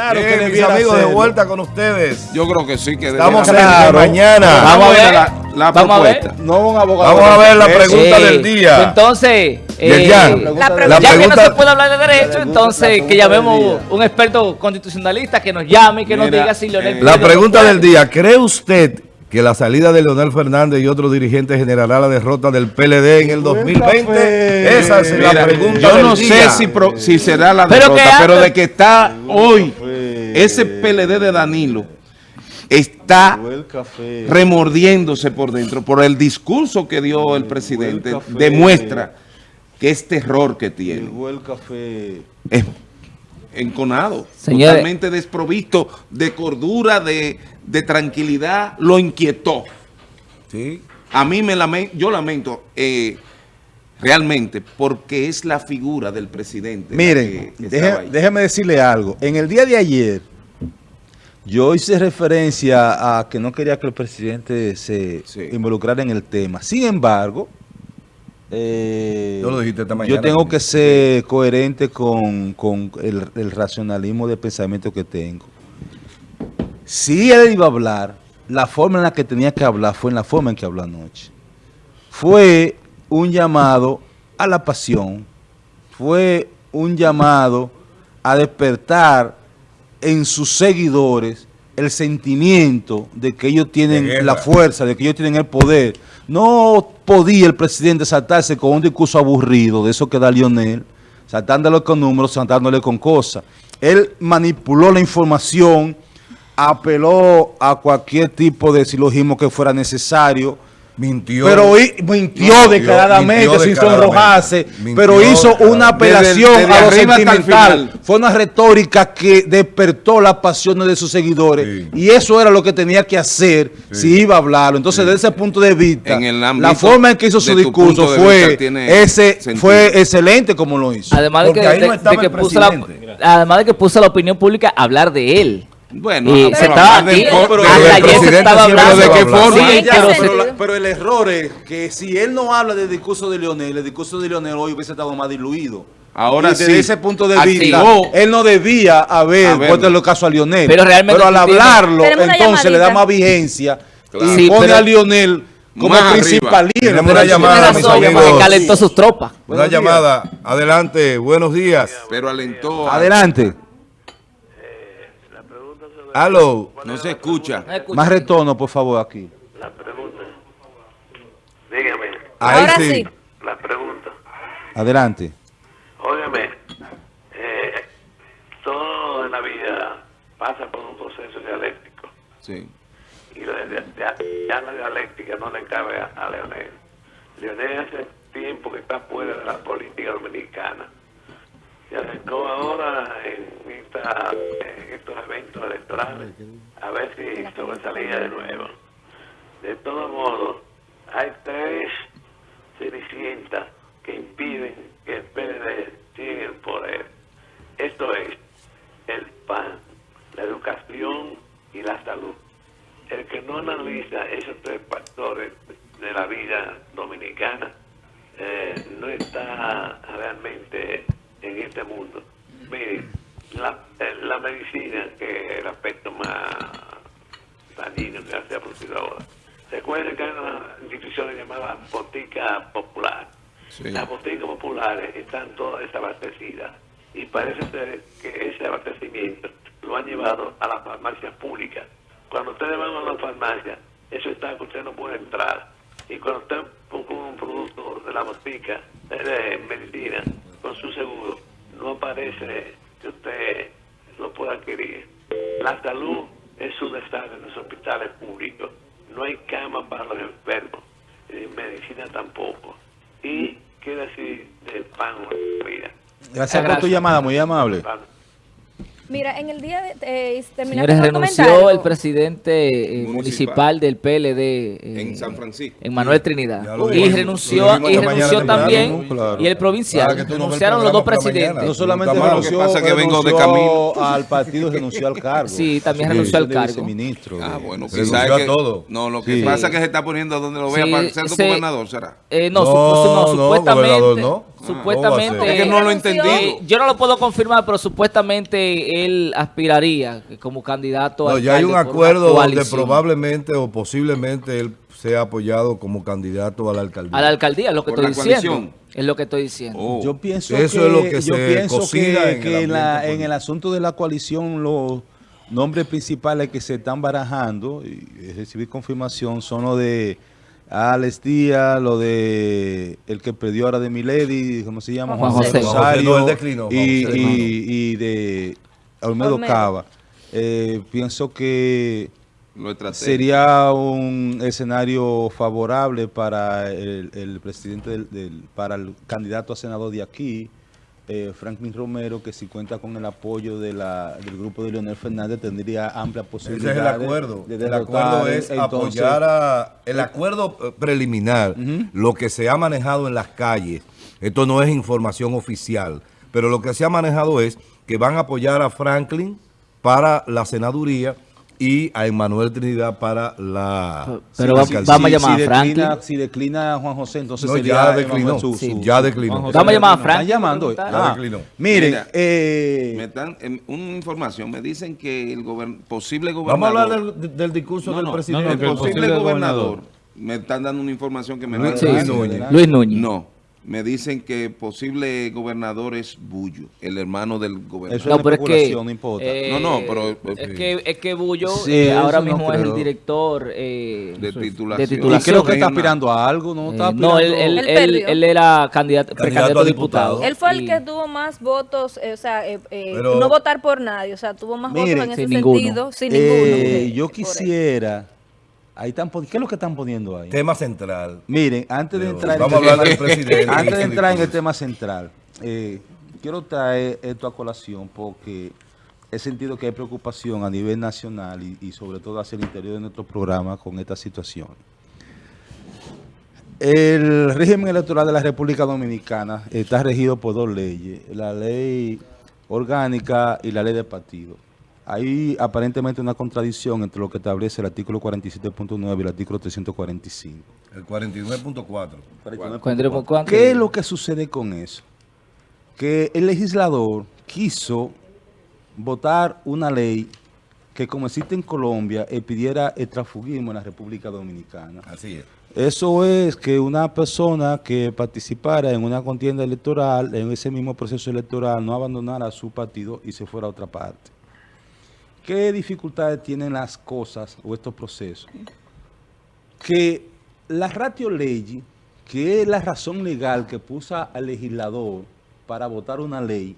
Claro Bien, que mis amigos, de hacerlo. vuelta con ustedes. Yo creo que sí, que Estamos Claro. mañana. Vamos a ver la, la Vamos a ver. propuesta. No un abogado. Vamos a ver la pregunta Eh, del día. Entonces, Yerian, eh, la pregunta- ya que no se puede hablar de derecho, pregunta- entonces que llamemos un experto constitucionalista que nos llame y que nos diga si Leonel eh, La pregunta del día, ¿cree usted que la salida de Leonel Fernández y otros dirigentes generará la derrota del PLD en el Buen 2020? café. Esa es la Mira, pregunta yo del no día. sé si, pro- si será la Pero derrota, que pero de que está hoy ese PLD de Danilo está remordiéndose por dentro por el discurso que dio el presidente demuestra que este error que tiene Llegó el café. es enconado, Señores. totalmente desprovisto de cordura, de, de tranquilidad, lo inquietó. Sí. A mí me lamento, yo lamento eh, realmente porque es la figura del presidente. Miren, que deje- déjeme decirle algo. En el día de ayer, yo hice referencia a que no quería que el presidente se Sí. involucrara en el tema. Sin embargo, eh, Yo lo dijiste esta mañana. yo tengo que ser coherente con, con el, el racionalismo de pensamiento que tengo. Si él iba a hablar, la forma en la que tenía que hablar fue en la forma en que habló anoche. Fue un llamado a la pasión, fue un llamado a despertar en sus seguidores el sentimiento de que ellos tienen la fuerza, de que ellos tienen el poder. No podía el presidente saltarse con un discurso aburrido, de eso que da Lionel, saltándole con números, saltándole con cosas. Él manipuló la información, apeló a cualquier tipo de silogismo que fuera necesario, Mintió. pero mintió mintió sin sonrojarse, Mintió pero hizo una apelación Desde- desde a lo sentimental. Fue una retórica que despertó las pasiones de sus seguidores Sí. y eso era lo que tenía que hacer si iba a hablarlo. Entonces, desde ese punto de vista, En el ámbito la forma en que hizo su discurso fue ese sentido. fue excelente como lo hizo. Además de que, de- no estaba de que el puso la, además de que puso la opinión pública a hablar de él. Bueno, Y pero se estaba hablar aquí, del for- pero hasta el ayer se presidente estaba siempre hablando. ¿de qué forma? Sí, ya, pero pero, se- la- pero el error es que si él no habla del discurso de Leonel, el discurso de Leonel hoy hubiese estado más diluido. Ahora y desde sí. ese punto de Activó. vista, él no debía haber puesto el caso a Lionel. Pero realmente al hablarlo, entonces le da más vigencia Claro. y Sí, pone a Lionel como principal líder. Tenemos una llamada, mis amigos. llamada. calentó sus tropas. Una Buenos días. llamada. Adelante. Buenos días. pero alentó. a- Adelante. Aló. No se escucha. Más retorno, por favor, aquí. La pregunta. Dígame, Ahí Ahora sí. sí. la pregunta. Adelante. Óigame, eh, todo en la vida pasa por un proceso dialéctico. Sí. Y la, ya, ya la dialéctica no le cabe a, a Leonel. Leonel hace tiempo que está fuera de la política dominicana. Se acercó ahora en, esta, en estos eventos electorales a ver si sobresalía de nuevo. De todos modos, hay tres cenicientas que impiden que el PLD siga el poder. Esto es el PAN, la educación y la salud. El que no analiza esos tres factores de la vida dominicana eh, no está realmente en este mundo. Miren, la, eh, la medicina, que es el aspecto más dañino que se ha producido ahora. Recuerden que hay una institución llamada Botica Popular. Sí. Las boticas populares están todas desabastecidas y parece ser que ese abastecimiento lo han llevado a las farmacias públicas. Cuando ustedes van a una farmacia, eso está que usted no puede entrar. Y cuando usted compra un producto de la botica de medicina con su seguro, no aparece que usted lo pueda adquirir. La salud es un desastre en los hospitales públicos. No hay cama para los enfermos, eh, medicina tampoco. Y qué decir del pan o la vida. Gracias por tu llamada, muy amable. Pan. Mira, en el día de... Eh, Señores, renunció comentario. el presidente eh, Municipal. municipal del PLD eh, En San Francisco. en Manuel Trinidad. Lo Y renunció, Lo y esta mañana renunció también claro. y el provincial. Ah, que tú no Renunciaron los dos presidentes. No solamente mal, renunció, lo que pasa es que vengo de renunció camino. al partido, renunció al cargo. Sí, también Así renunció al cargo. viceministro. Ah, bueno, Renunció a que- todo. No, lo que Sí. pasa es que se está poniendo donde lo vea Sí, para ser se- gobernador, ¿será? Eh, no, No, supu- no, no, supuestamente. Sí, supuestamente... Entendido. Eh, yo no lo puedo confirmar, pero supuestamente él aspiraría como candidato a No, ya hay un acuerdo donde probablemente o posiblemente él sea apoyado como candidato a la alcaldía. A la alcaldía, es lo que Por estoy diciendo. coalición. Es lo que estoy diciendo. Oh. Yo pienso Eso que, es lo que yo se pienso cocina que, en el que en, la- en el asunto de la coalición los nombres principales que se están barajando y recibir confirmación son los de Alex Díaz, lo de el que perdió ahora de Milady, ¿cómo se llama? Juan José. Juan José, no, él declinó, Juan y, de Olmedo, Olmedo. Cava. Eh, pienso que sería un escenario favorable para el, el presidente del, del- para el candidato a senador de aquí, eh, Franklin Romero, que si cuenta con el apoyo de la, del grupo de Leonel Fernández tendría amplia Ese posibilidad es el acuerdo. de el acuerdo es Entonces, apoyar a... El acuerdo eh, preliminar, lo que se ha manejado en las calles, esto no es información oficial, pero lo que se ha manejado es que van a apoyar a Franklin para la senaduría y a Emanuel Trinidad para la Pero va- vamos a llamar a declina, Franklin. si declina a Juan José, entonces No, sería ya declinó. su- Sí, su- ya declinó. Vamos a llamar a. Franklin Están llamando. eh. Ah, Ya declinó. miren, Mira, eh, Me dan em, una información. Me dicen que el gobern- posible Vamos a gobernador... hablar del, del discurso No, del no, presidente. no, no, el posible, posible gobernador. gobernador. Me están dando una información que me Luis- a Luis. Luis Núñez. No, me dicen que posible gobernador es Bullo, el hermano del gobernador. Eso No, pero es que... no importa. No, no, pero- Es que, es que Bullo Sí, eh, ahora no mismo es el director eh, de de titulación. y titulación. creo que está aspirando a algo, ¿no? Eh, Está no, él, él, Él él, era candidato, precandidato a diputado. diputado. Él fue el Y- que tuvo más votos, eh, o sea, eh, eh, Pero- no votar por nadie, o sea, tuvo más Miren, votos en ese ninguno. sentido, sin Eh, ninguno. yo quisiera... Ahí están, ¿Qué es lo que están poniendo ahí? Tema central. Miren, antes de entrar, vamos a en el hablar tema- del presidente y antes de entrar en el tema central, eh, quiero traer esto a colación porque he sentido que hay preocupación a nivel nacional y, y sobre todo hacia el interior de nuestro programa con esta situación. El régimen electoral de la República Dominicana está regido por dos leyes, la ley orgánica y la ley de partido. Hay aparentemente una contradicción entre lo que establece el artículo 47.9 y el artículo 345. El 49.4. ¿Cuánto- cuánto? ¿Qué es lo que sucede con eso? Que el legislador quiso votar una ley que como existe en Colombia pidiera el transfugismo en la República Dominicana. Así es. Eso es que una persona que participara en una contienda electoral, en ese mismo proceso electoral, no abandonara su partido y se fuera a otra parte. ¿Qué dificultades tienen las cosas o estos procesos? Que la ratio ley, que es la razón legal que puso al legislador para votar una ley,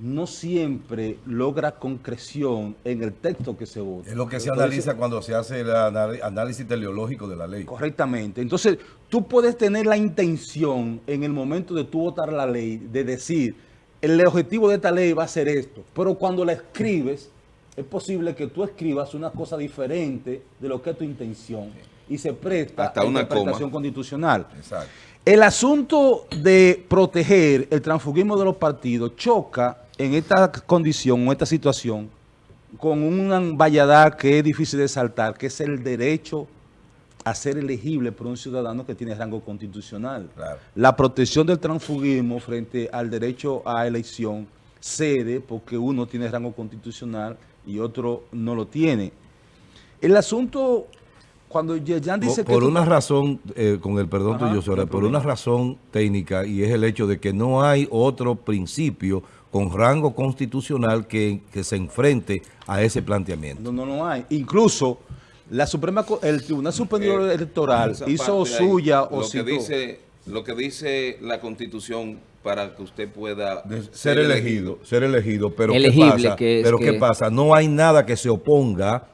no siempre logra concreción en el texto que se vota. Es lo que se Entonces, analiza cuando se hace el análisis teleológico de la ley. Correctamente. Entonces, tú puedes tener la intención en el momento de tú votar la ley, de decir, el objetivo de esta ley va a ser esto, pero cuando la escribes, es posible que tú escribas una cosa diferente de lo que es tu intención y se presta Hasta a una interpretación coma. constitucional. Exacto. El asunto de proteger el transfugismo de los partidos choca en esta condición o esta situación con una vallada que es difícil de saltar, que es el derecho a ser elegible por un ciudadano que tiene rango constitucional. Claro. La protección del transfugismo frente al derecho a elección cede porque uno tiene rango constitucional y otro no lo tiene. El asunto, cuando Yeyan dice por, que... por tú- una razón, eh, con el perdón Ajá, tuyo, hay por una razón técnica y es el hecho de que no hay otro principio con rango constitucional que, que se enfrente a ese planteamiento. No, no, no hay. Incluso la Suprema, el Tribunal Superior Eh, Electoral hizo parte ahí, suya o lo que dice lo que dice la Constitución para que usted pueda De ser elegido, ser elegido, pero Elegible, ¿qué pasa? que es pero ¿qué que- pasa? No hay nada que se oponga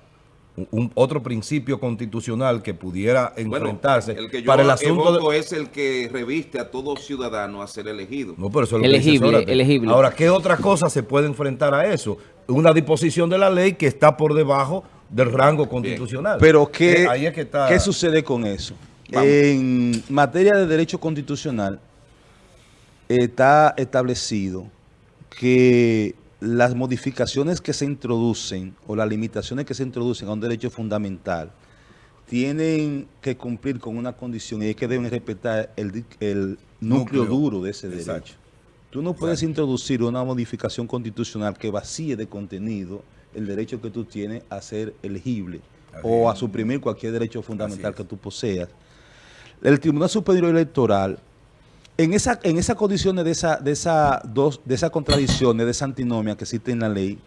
un, un- otro principio constitucional que pudiera Bueno, enfrentarse el que yo para el asunto de- es el que reviste a todo ciudadano a ser elegido. No, pero eso es lo que dice Elegible, Zárate. elegible. Ahora, ¿qué otra cosa se puede enfrentar a eso? Una disposición de la ley que está por debajo del rango constitucional. Pero ¿qué, Eh, ahí es que está. ¿qué sucede con eso? Vamos. En materia de derecho constitucional está establecido que las modificaciones que se introducen o las limitaciones que se introducen a un derecho fundamental tienen que cumplir con una condición y es que deben respetar el, núcleo, Núcleo. duro de ese Exacto. derecho. Tú no puedes introducir una modificación constitucional que vacíe de contenido el derecho que tú tienes a ser elegible Así o a suprimir cualquier derecho fundamental es. que tú poseas. El Tribunal Superior Electoral, en esa, en esas condiciones de esa, de esa dos, de esas contradicciones, de esa antinomia que existe en la ley,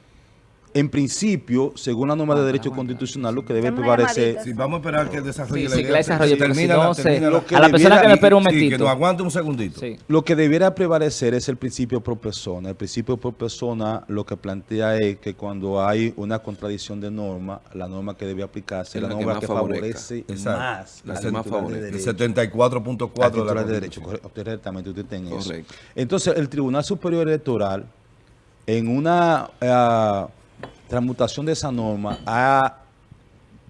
en principio, según la norma de derecho constitucional, lo que debe prevalecer llamadita. Sí, vamos a esperar que desarrolle Sí, la sí, idea. que la si Termina no se- termina Lo que a la persona debiera- que me espera un Sí, que momentito. nos aguante un segundito. Sí. Lo que debiera prevalecer es el principio pro persona. El principio pro persona lo que plantea es que cuando hay una contradicción de norma, la norma que debe aplicarse es la que norma más que, favorece Exacto. más La más titular de favorece. El derecho. 74.4 al de la de derecho, correctamente, usted tiene eso. Correcto. Entonces, el Tribunal Superior Electoral, en una eh, transmutación de esa norma, ha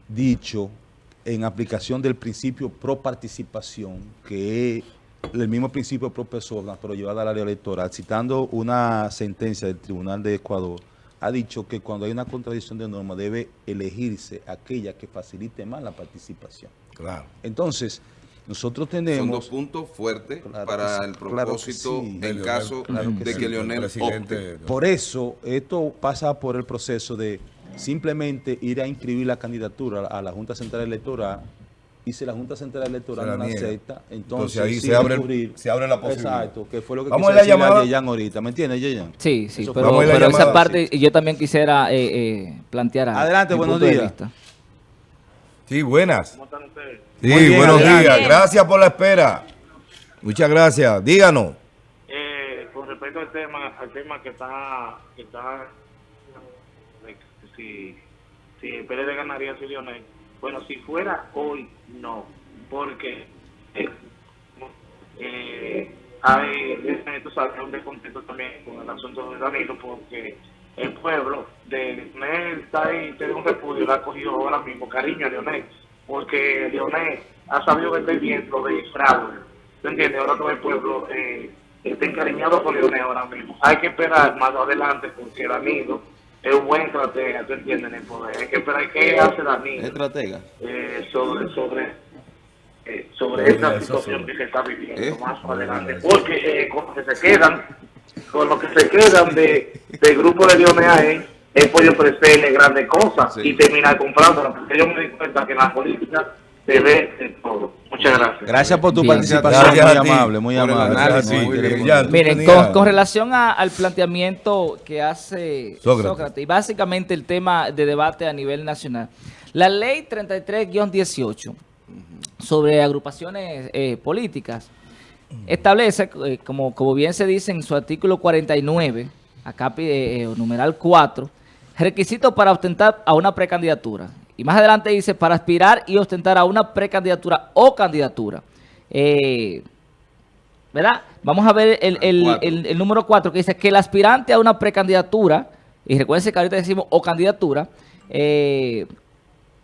dicho, en aplicación del principio pro participación, que es el mismo principio pro persona, pero llevado al área electoral, citando una sentencia del Tribunal de Ecuador, ha dicho que cuando hay una contradicción de norma debe elegirse aquella que facilite más la participación. Claro. Entonces, nosotros Son tenemos... dos puntos fuertes Claro para sí, el claro propósito sí. en caso Claro que de sí. que el Leonel opte. Por eso, esto pasa por el proceso de simplemente ir a inscribir la candidatura a la Junta Central Electoral y si la Junta Central Electoral no la acepta, entonces, Entonces ahí se sí abre recurrir. se abre la posibilidad. Exacto, que fue lo que Vamos a decirle llamada. Yeyan ahorita, ¿me entiendes, Yeyan? Sí, sí, Eso pero, a a esa parte yo también quisiera eh, eh, plantear algo, Adelante, buenos días. Sí, buenas. ¿Cómo están ustedes? Sí, bien, buenos días. Gracias por la espera. Muchas gracias. Díganos. Eh, con respecto al tema, al tema que está, que está si, si el PLD ganaría si Lionel, bueno, si fuera hoy, no, porque eh, eh, hay, eh, un descontento también con el asunto de Danilo, porque el pueblo de Leonel está ahí, tiene un repudio, le ha cogido ahora mismo cariño a Leonel, porque Leonel ha sabido vender bien lo de fraude. ¿Tú entiendes? Ahora todo el pueblo eh, está encariñado con Leonel ahora mismo. Hay que esperar más adelante porque Danilo es un buen estratega, ¿tú entiendes? En el poder. Hay que esperar qué hace Danilo Estratega. eh, sobre sobre eh, sobre esta situación sobre- que se está viviendo ¿Eh? más adelante porque eh, lo que se quedan con lo que se quedan de del grupo de Leones ahí es por ofrecerle grandes cosas Sí. y terminar comprándolas porque yo me di cuenta que en la política se ve de todo muchas gracias Gracias por tu Bien. participación, Gracias muy amable, muy amable. análisis. Muy bien. Miren, con, con relación a- al planteamiento que hace Sócrates. Sócrates. y básicamente el tema de debate a nivel nacional, la ley 33-18 sobre agrupaciones eh, políticas establece, eh, como, como bien se dice en su artículo 49, acá eh, numeral 4, requisitos para ostentar a una precandidatura. Y más adelante dice, para aspirar y ostentar a una precandidatura o candidatura. Eh, ¿verdad? Vamos a ver el, el- el- el número 4 que dice que el aspirante a una precandidatura, y recuerden que ahorita decimos o candidatura, eh,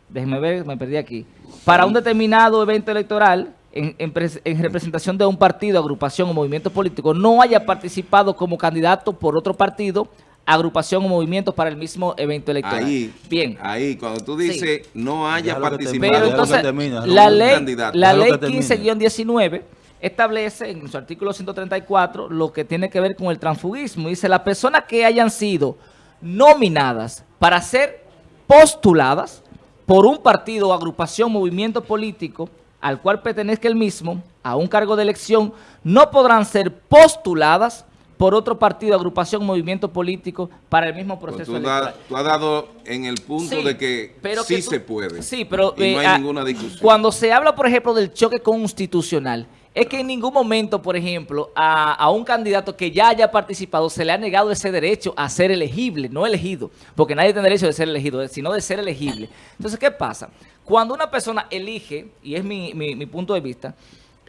déjenme ver, me perdí aquí, para un determinado evento electoral en, en pres- en representación de un partido, agrupación o movimiento político, no haya participado como candidato por otro partido, agrupación o movimiento para el mismo evento electoral. Ahí, Bien. ahí, cuando tú dices no haya Pero participado entonces, la ley, la ley que termine. 15-19 establece en su artículo 134 lo que tiene que ver con el transfugismo. Dice, las personas que hayan sido nominadas para ser postuladas por un partido o agrupación, movimiento político al cual pertenezca el mismo a un cargo de elección, no podrán ser postuladas por otro partido, agrupación, movimiento político para el mismo Pues proceso tú, da- electoral. tú has dado en el punto Sí, de que pero sí que tú- se puede. Sí, pero y no eh, hay ah, ninguna discusión. Cuando se habla, por ejemplo, del choque constitucional, es que en ningún momento, por ejemplo, a, a un candidato que ya haya participado se le ha negado ese derecho a ser elegible, no elegido, porque nadie tiene derecho de ser elegido, sino de ser elegible. Entonces, ¿qué pasa? Cuando una persona elige, y es mi, mi- mi punto de vista,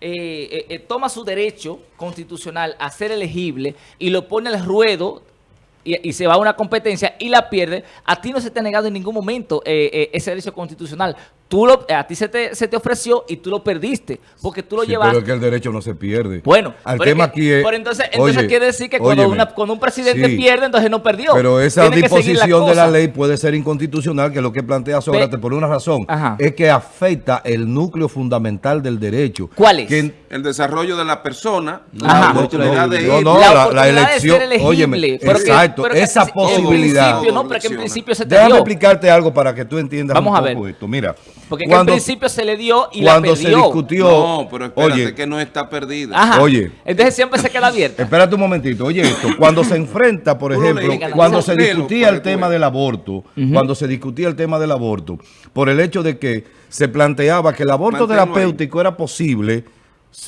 eh, eh, toma su derecho constitucional a ser elegible y lo pone al ruedo y, y se va a una competencia y la pierde, a ti no se te ha negado en ningún momento eh, eh, ese derecho constitucional. Tú lo, a ti se te, se te ofreció y tú lo perdiste, porque tú lo Sí, llevaste. pero es que el derecho no se pierde. Bueno, el pero tema es que- aquí es... pero entonces, entonces oye, quiere decir que cuando, óyeme, una- cuando un presidente sí, pierde, entonces no perdió. Pero esa Tiene disposición de la ley puede ser inconstitucional, que es lo que plantea Sócrates, por una razón. Ajá. Es que afecta el núcleo fundamental del derecho. ¿Cuál es? Que- El desarrollo de la persona, Ajá. la oportunidad de no, ir. no, la, la- elección, de ser elegible. óyeme, pero que- exacto, pero que esa en posibilidad. principio, no, pero que en principio se te Déjame dio. explicarte algo para que tú entiendas Vamos un a poco ver. esto. Mira, Porque que en principio se le dio y la cuando se perdió. discutió, No, pero espérate oye, que no está perdida. Ajá. Oye. Entonces siempre se queda abierta. Espérate un momentito, oye esto, cuando se enfrenta, por ejemplo, cuando se discutía el tema del aborto, cuando se discutía el tema del aborto, por el hecho de que se planteaba que el aborto Manténlo ahí. terapéutico era posible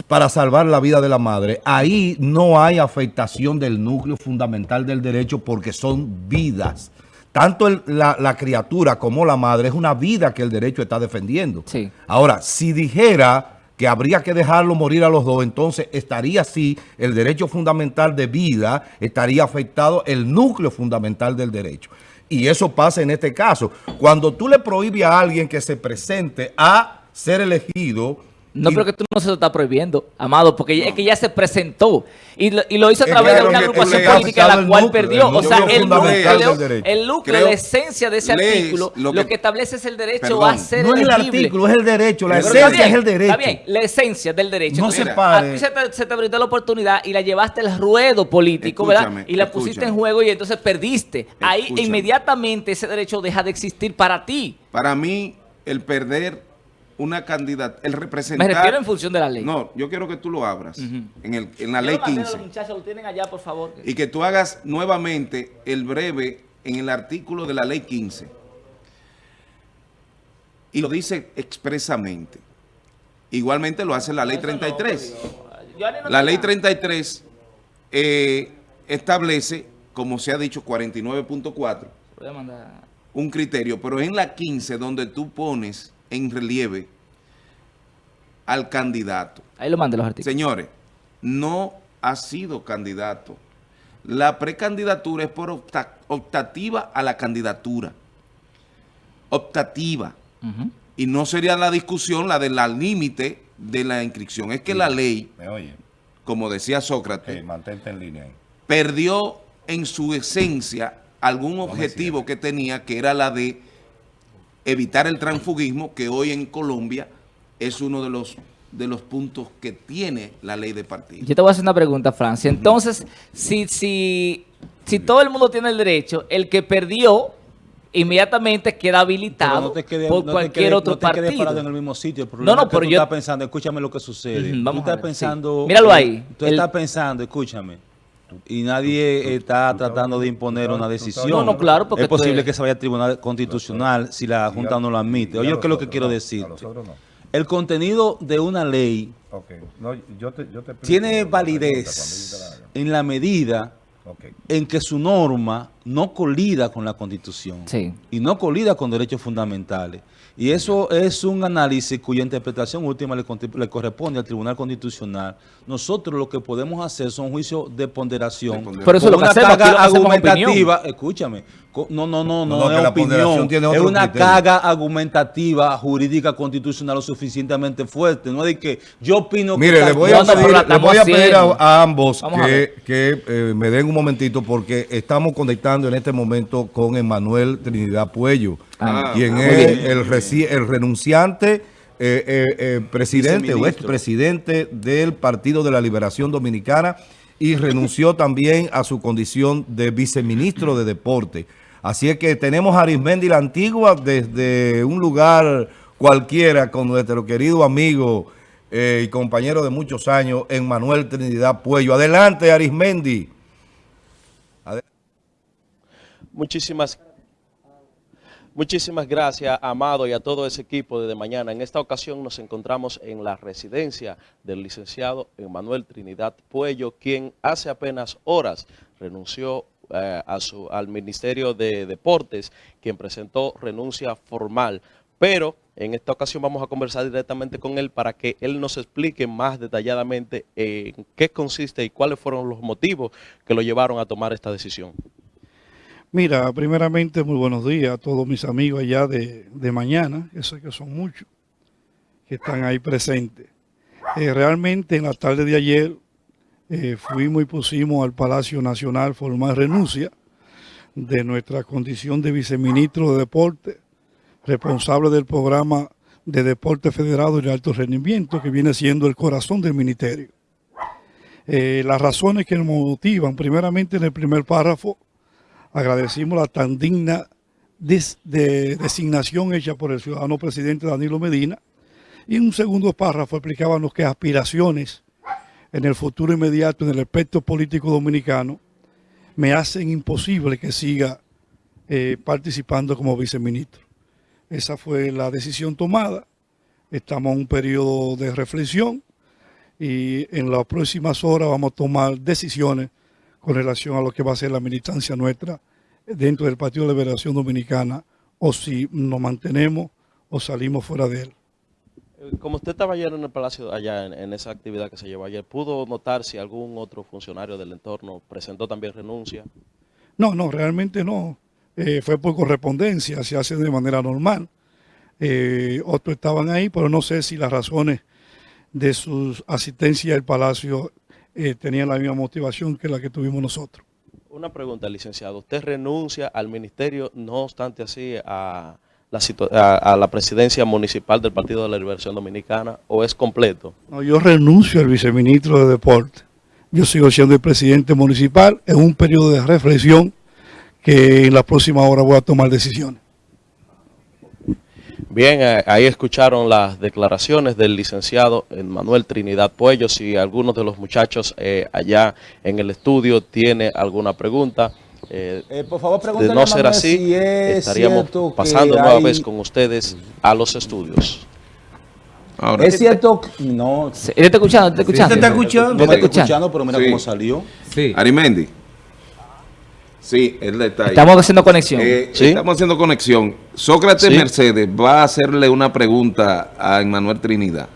para salvar la vida de la madre, ahí no hay afectación del núcleo fundamental del derecho porque son vidas. Tanto el- la, la criatura como la madre es una vida que el derecho está defendiendo. Sí. Ahora, si dijera que habría que dejarlo morir a los dos, entonces estaría así el derecho fundamental de vida, estaría afectado el núcleo fundamental del derecho. Y eso pasa en este caso. Cuando tú le prohíbes a alguien que se presente a ser elegido... No, pero que tú no se lo estás prohibiendo, Amado, porque es que ya se presentó y lo, y lo hizo a través de una agrupación política afectado la cual núcleo, perdió. O sea, el núcleo, el núcleo, la esencia de ese lees artículo, lo lo que- establece es el derecho Perdón. a ser no es el artículo, es el derecho. La esencia bien, es el derecho. Está bien, la esencia del derecho. No Entonces, se pare. A ti se te, se te brindó la oportunidad y la llevaste al ruedo político, Escúchame, ¿verdad? Y la pusiste en juego y entonces perdiste. Ahí Escúchame. inmediatamente ese derecho deja de existir para ti. Para mí, el perder una candidata, el Me representar... refiero en función de la ley. No, yo quiero que tú lo abras en, el, en la Yo ley lo mandé a 15 Los muchachos lo tienen allá, por favor. y que tú hagas nuevamente el breve en el artículo de la ley 15 y lo dice expresamente. Igualmente lo hace la ley 33. La ley 33 eh, establece, como se ha dicho, 49.4, Voy a mandar- un criterio, pero en la 15 donde tú pones en relieve al candidato. Ahí lo mandé los artículos. Señores, no ha sido candidato. La precandidatura es por opta- optativa a la candidatura. Optativa. Y no sería la discusión la del límite de la inscripción. Es que la ley, Me oye, como decía Sócrates, mantente en línea perdió en su esencia algún objetivo que tenía, que era la de evitar el transfugismo, que hoy en Colombia es uno de los, de los puntos que tiene la ley de partidos. Yo te voy a hacer una pregunta, Francia. Entonces, si, si, si todo el mundo tiene el derecho, el que perdió inmediatamente queda habilitado no te quedes, por no te cualquier quedes- otro no partido. parado en el mismo sitio. El No, problema no, es que pero tú yo- estás pensando, escúchame lo que sucede. Vamos tú a estás ver, sí. pensando... Míralo ahí, Tú el- estás pensando, escúchame. Y nadie está tratando de imponer una decisión. No, no, claro, porque Es posible que se vaya al Tribunal Constitucional si la Junta no lo admite. Oye, ¿qué es lo que quiero decir? El contenido de una ley tiene validez en la medida en que su norma no colida con la Constitución Sí. y no colida con derechos fundamentales. Y eso es un análisis cuya interpretación última le, corresponde al Tribunal Constitucional. Nosotros lo que podemos hacer son juicios de ponderación. De ponderación. Pero eso es lo que una hacemos, carga que hacemos es argumentativa. Escúchame. No, no, no, no, No, no, que es opinión. tiene Es una criterio. carga argumentativa, jurídica, constitucional lo suficientemente fuerte. No es de que yo opino que Mire, le voy a pedir, le voy a, pedir a, haciendo. a ambos Vamos que, que, eh, me den un momentito porque estamos conectando en este momento con Emanuel Trinidad Puello, Ah, quien muy es el, renunciante eh, eh, eh, presidente o expresidente del Partido de la Liberación Dominicana y renunció también a su condición de viceministro de Deporte. Así es que tenemos a Arismendi la Antigua desde un lugar cualquiera con nuestro querido amigo eh, y compañero de muchos años, Emmanuel Trinidad Puello. Adelante, Arismendi. Muchísimas, muchísimas gracias, Amado, y a todo ese equipo de, De mañana. En esta ocasión nos encontramos en la residencia del licenciado Emanuel Trinidad Puello, quien hace apenas horas renunció eh, al Ministerio de Deportes, quien presentó renuncia formal. Pero en esta ocasión vamos a conversar directamente con él para que él nos explique más detalladamente en qué consiste y cuáles fueron los motivos que lo llevaron a tomar esta decisión. Mira, primeramente muy buenos días a todos mis amigos allá de, de mañana, que sé que son muchos, que están ahí presentes. Eh, realmente en la tarde de ayer eh, fuimos y pusimos al Palacio Nacional formal renuncia de nuestra condición de viceministro de Deporte, responsable del programa de Deporte Federado y de Alto Rendimiento, que viene siendo el corazón del ministerio. Eh, las razones que nos motivan, primeramente en el primer párrafo, agradecimos la tan digna des- de designación hecha por el ciudadano presidente Danilo Medina, y en un segundo párrafo explicábamos que aspiraciones en el futuro inmediato en el aspecto político dominicano me hacen imposible que siga eh, participando como viceministro. Esa fue la decisión tomada. Estamos en un periodo de reflexión y en las próximas horas vamos a tomar decisiones con relación a lo que va a ser la militancia nuestra dentro del Partido de Liberación Dominicana o si nos mantenemos o salimos fuera de él. Eh, Como usted estaba ayer en el Palacio, allá en, en esa actividad que se llevó ayer, ¿pudo notar si algún otro funcionario del entorno presentó también renuncia? No, no, realmente no. Eh, fue por correspondencia, se hace de manera normal. Eh, otros estaban ahí, pero no sé si las razones de su asistencia al Palacio eh, tenían la misma motivación que la que tuvimos nosotros. Una pregunta, licenciado. ¿Usted renuncia al ministerio, no obstante así, a la, a, a la presidencia municipal del Partido de la Liberación Dominicana o es completo? No, yo renuncio al viceministro de Deporte. Yo sigo siendo el presidente municipal en un periodo de reflexión que en la próxima hora voy a tomar decisiones. Bien, eh, ahí escucharon las declaraciones del licenciado Manuel Trinidad Puello. Si alguno de los muchachos eh, allá en el estudio tiene alguna pregunta, eh, Eh, por favor, de no ser así, si es estaríamos pasando nueva hay- vez con ustedes a los estudios. Ahora, Es cierto que... No, Sí, ¿Él está escuchando? ¿Está escuchando? ¿Te está escuchando? no está escuchando. pero mira Sí. cómo salió. Arimendi. Sí, él está ahí. Estamos haciendo conexión. Eh, ¿Sí? Estamos haciendo conexión. Sócrates Sí. Mercedes va a hacerle una pregunta a Emmanuel Trinidad.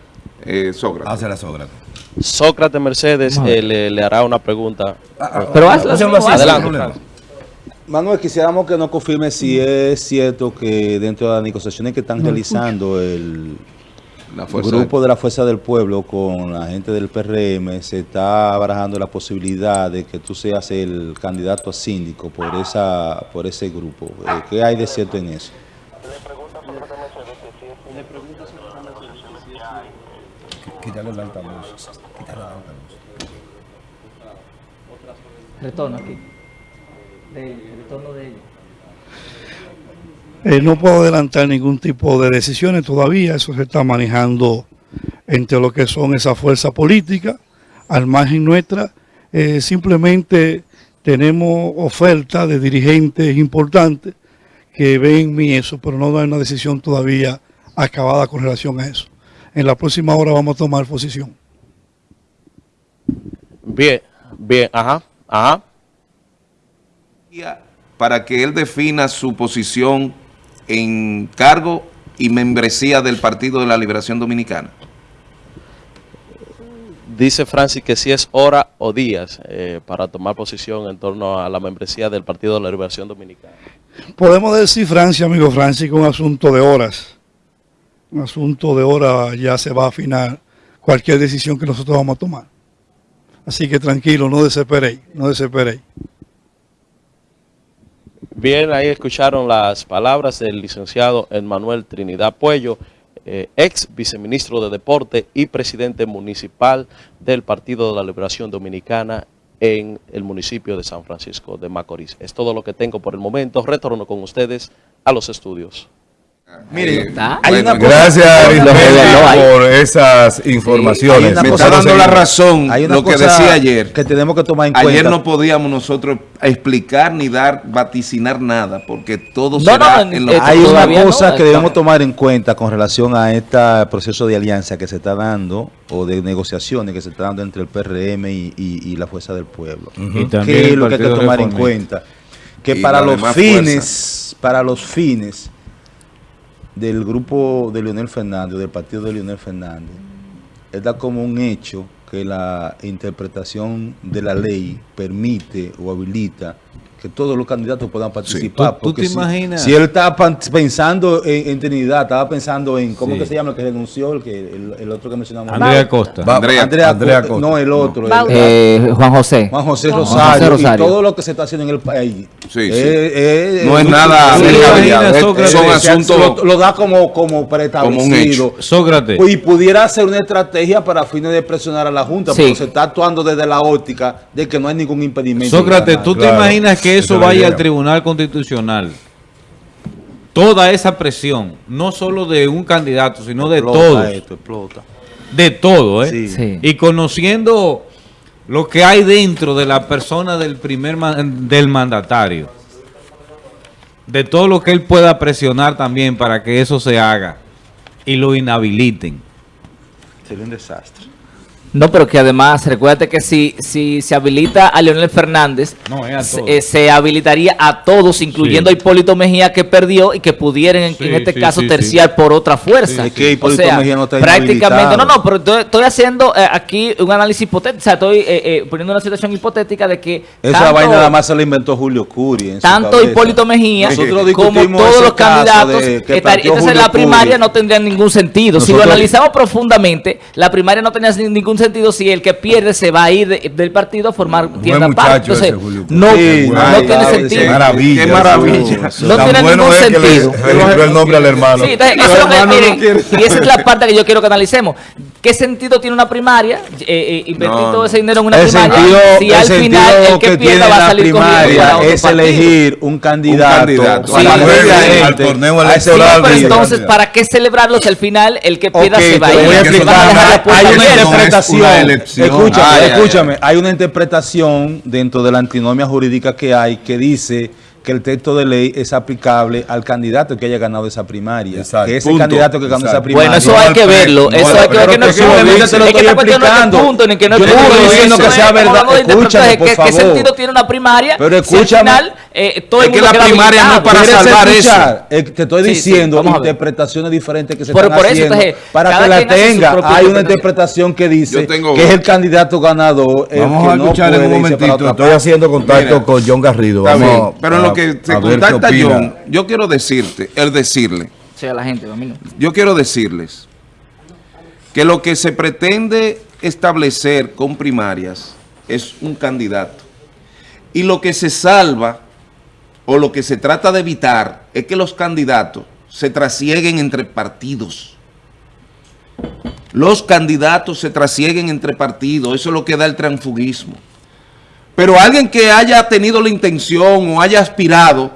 Eh, Sócrates. Hace la Sócrates. Sócrates Mercedes eh, le, le hará una pregunta. Pero hazlo, Hazlo así, hazlo. sin Adelante. Manuel, quisiéramos que nos confirme si es cierto que dentro de las negociaciones que están realizando el La fuerza grupo de la Fuerza del Pueblo con la gente del PRM se está barajando la posibilidad de que tú seas el candidato a síndico por esa por ese grupo. Eh, ¿Qué hay de cierto en eso? Quítale el altavoz. Quítale el altavoz. Retorno aquí. De, retorno de ellos. Eh, no puedo adelantar ningún tipo de decisiones todavía, eso se está manejando entre lo que son esas fuerzas políticas, al margen nuestra, eh, simplemente tenemos oferta de dirigentes importantes que ven en mí eso, pero no hay una decisión todavía acabada con relación a eso. En la próxima hora vamos a tomar posición. Bien, bien, ajá, ajá. para que él defina su posición en cargo y membresía del Partido de la Liberación Dominicana. Dice Francis que si es hora o días eh, para tomar posición en torno a la membresía del Partido de la Liberación Dominicana. Podemos decir, Francia, amigo Francis, que un asunto de horas. Un asunto de horas ya se va a afinar cualquier decisión que nosotros vamos a tomar. Así que tranquilo, no desesperéis, no desesperéis. Bien, ahí escucharon las palabras del licenciado Emmanuel Trinidad Puello, eh, ex viceministro de Deporte y presidente municipal del Partido de la Liberación Dominicana en el municipio de San Francisco de Macorís. Es todo lo que tengo por el momento. Retorno con ustedes a los estudios. Mire, ¿Está? Hay una cosa- Gracias, hay una- Arimendi, por esas hay informaciones. una me cosa- está dando la razón Hay una lo que cosa decía ayer. que tenemos que tomar en cuenta. Ayer no podíamos nosotros explicar ni dar, vaticinar nada, porque todo No, será no, en lo eh, que Hay una cosa no, que debemos tomar en cuenta con relación a este proceso de alianza que se está dando o de negociaciones que se está dando entre el PRM y, y- y la Fuerza del Pueblo. Y también ¿Qué es lo que hay que tomar en cuenta? Que para los fines, para los fines del grupo de Leonel Fernández, del partido de Leonel Fernández, está como un hecho que la interpretación de la ley permite o habilita que todos los candidatos puedan participar. ¿Tú- tú porque te si- imaginas? Si él estaba pensando en, en Trinidad, estaba pensando en, ¿cómo Sí. que se llama el que renunció? El, que, el, el otro que mencionamos. Andrea Costa. Va- Andrea- Andrea Co- Costa. No, el otro. el-. Eh, Juan José. Juan José Juan José Rosario, y todo lo que se está haciendo en el país. Sí, sí. Eh, eh, No es eh, nada Sócrates, son asuntos... Lo, lo da como, como preestablecido. Sócrates. Y pudiera ser una estrategia para fines de presionar a la Junta, Sí. pero se está actuando desde la óptica de que no hay ningún impedimento. Sócrates, ¿tú te imaginas que esa eso vaya idea. al Tribunal Constitucional? Toda esa presión, no solo de un candidato, sino de Explota todos. esto, explota. De todo, ¿eh? Sí. Sí. Y conociendo lo que hay dentro de la persona del primer del mandatario. De todo lo que él pueda presionar también para que eso se haga y lo inhabiliten. Sería un desastre. No, pero que además, recuérdate que si, si se habilita a Leonel Fernández, No, es a se, todos. eh, se habilitaría a todos, incluyendo Sí. a Hipólito Mejía que perdió y que pudieran en, Sí, en este sí, caso sí, terciar por otra fuerza. Sí, es que Hipólito o sea, Mejía no está prácticamente, no, no, pero estoy, estoy haciendo eh, aquí un análisis hipotético, o sea, estoy eh, eh, poniendo una situación hipotética de que Esa tanto- vaina nada más se la inventó Julio Curi. en tanto. Hipólito Mejía como todos los candidatos de que estar- planteó entonces Julio la primaria Curi. no tendría ningún sentido si lo analizamos profundamente la primaria no tenía ningún sentido si el que pierde se va a ir de- del partido a formar tienda aparte entonces no, Sí, no ay, tiene ay, sentido sí. Maravilla. Qué maravilla. Eso. No tiene bueno ningún es que le sentido. registró el nombre al hermano. Sí, entonces, eso es lo que- miren, y esa es la parte que yo quiero que analicemos. ¿Qué sentido tiene una primaria? Eh, eh, invertir No, todo ese dinero en una El primaria sentido, si el al sentido final el que, que pierda va a la salir corriendo para primaria otro es partido. elegir un candidato, candidato. a Sí, la al al torneo Sí, electoral. pero entonces, candidato. ¿para qué celebrarlo si al final el que pierda Ok, se va a ir? voy a explicar. Hay una abierta. No es interpretación. una. Escúchame, Ay, ay, escúchame. Hay una interpretación dentro de la antinomia jurídica que hay que dice que el texto de ley es aplicable al candidato que haya ganado esa primaria. Exacto. Que ese Punto. candidato que ganó esa Exacto. primaria. Bueno, eso No hay que verlo. no Eso hay que ver que no es pero lo que estoy no explicando. punto, ni que no Yo no estoy diciendo Eso que sea verdad. Escúchame, por ¿qué- ¿Qué favor. sentido tiene una primaria? Pero escúchame. final, eh, todo Es que la primaria no es para ¿Quieres salvar escuchar? Eh, te estoy Sí, sí, diciendo a ver. interpretaciones diferentes que se Por- están por eso, haciendo entonces, para que la tenga. Hay una interpretación. interpretación que dice que es el candidato ganador. el Vamos que a no escuchar en puede un momentito. Estoy haciendo contacto Mira. con John Garrido. Pero en a- lo que se contacta. John, yo quiero decirte, el decirle, Sí, a la gente, yo quiero decirles que lo que se pretende establecer con primarias es un candidato. Y lo que se salva o lo que se trata de evitar es que los candidatos se trasieguen entre partidos. Los candidatos se trasieguen entre partidos, eso es lo que da el transfugismo. Pero alguien que haya tenido la intención o haya aspirado,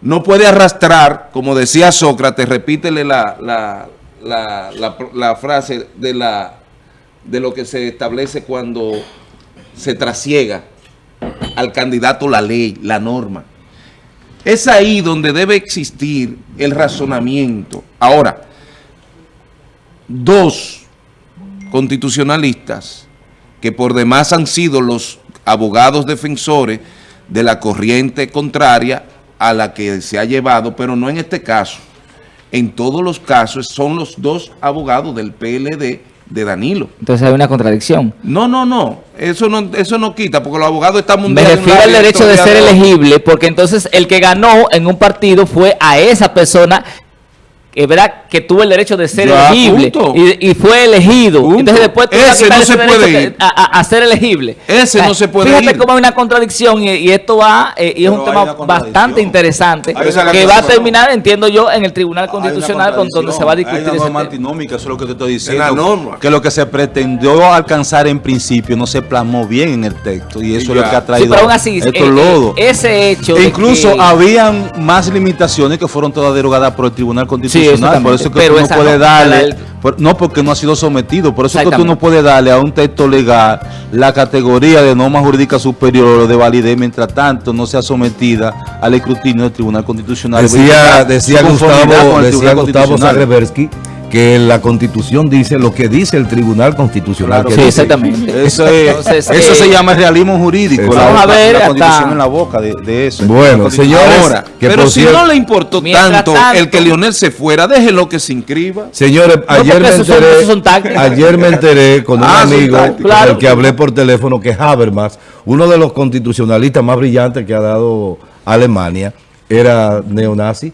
no puede arrastrar, como decía Sócrates, repítele la, la, la, frase de, la, de lo que se establece cuando se trasiega al candidato la ley, la norma. Es ahí donde debe existir el razonamiento. Ahora, dos constitucionalistas que por demás han sido los abogados defensores de la corriente contraria a la que se ha llevado, pero no en este caso. En todos los casos son los dos abogados del PLD de Danilo. Entonces hay una contradicción. No, no, no. Eso no, eso no quita, porque los abogados están Me mundiales. refiero al derecho de ser elegible, porque entonces el que ganó en un partido fue a esa persona que verdad que tuvo el derecho de ser Ya, elegible y, y fue elegido. Punto. Entonces después a Ese no se derecho puede que- ir. A, a- a ser elegible. Ese no se puede Fíjate ir. cómo hay una contradicción y, y esto va eh, y es Pero un tema bastante interesante es que va a terminar, entiendo yo, en el Tribunal Constitucional con donde se va a discutir Hay una ese norma tema. antinómica, eso es lo que te estoy diciendo. la norma. Que lo que se pretendió alcanzar en principio no se plasmó bien en el texto y eso es lo que ha Sí, traído pero aún así, estos eh, eh, lodos. ese hecho Incluso que- habían más limitaciones que fueron todas derogadas por el Tribunal Constitucional. Por eso es que Pero tú no puedes no, darle, por- no porque no ha sido sometido, por eso es que tú no puedes darle a un texto legal la categoría de norma jurídica superior o de validez mientras tanto no sea sometida al escrutinio del Tribunal Constitucional. Decía, decía Gustavo, decía Gustavo. Zagrebersky que la Constitución dice lo que dice el Tribunal Constitucional. Claro, que Sí, dice. exactamente. Eso, es, Entonces, eso eh, se llama realismo jurídico. Exacto. Vamos a ver la hasta- constitución en la boca de, de eso. Bueno, señores, Ahora, que pero si cierto- no le importó tanto, tanto- el que Lionel se fuera, déjelo que se inscriba. Señores, ayer me son- enteré, son ayer me enteré con un Ah, amigo con Claro. el que hablé por teléfono que Habermas, uno de los constitucionalistas más brillantes que ha dado Alemania, era neonazi.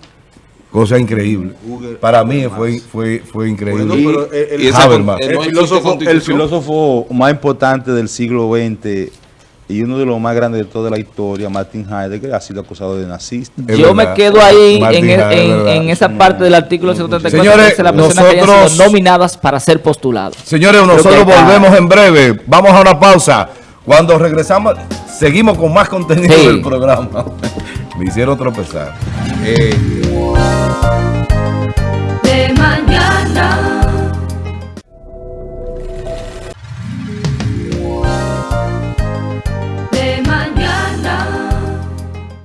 Cosa increíble. Para mí fue, fue, fue increíble. Bueno, pero el- el- Habermas. El filósofo, el filósofo más importante del siglo XX y uno de los más grandes de toda la historia, Martin Heidegger, ha sido acusado de nazista. Es Yo verdad. me quedo ahí en, el- Heidegger, en- esa parte del artículo 134 Señores, que dice la persona que hayan nosotros- sido nominadas para ser postulados. Señores, Creo nosotros está- volvemos en breve. Vamos a una pausa. Cuando regresamos, seguimos con más contenido Sí. del programa. Me hicieron tropezar. Este.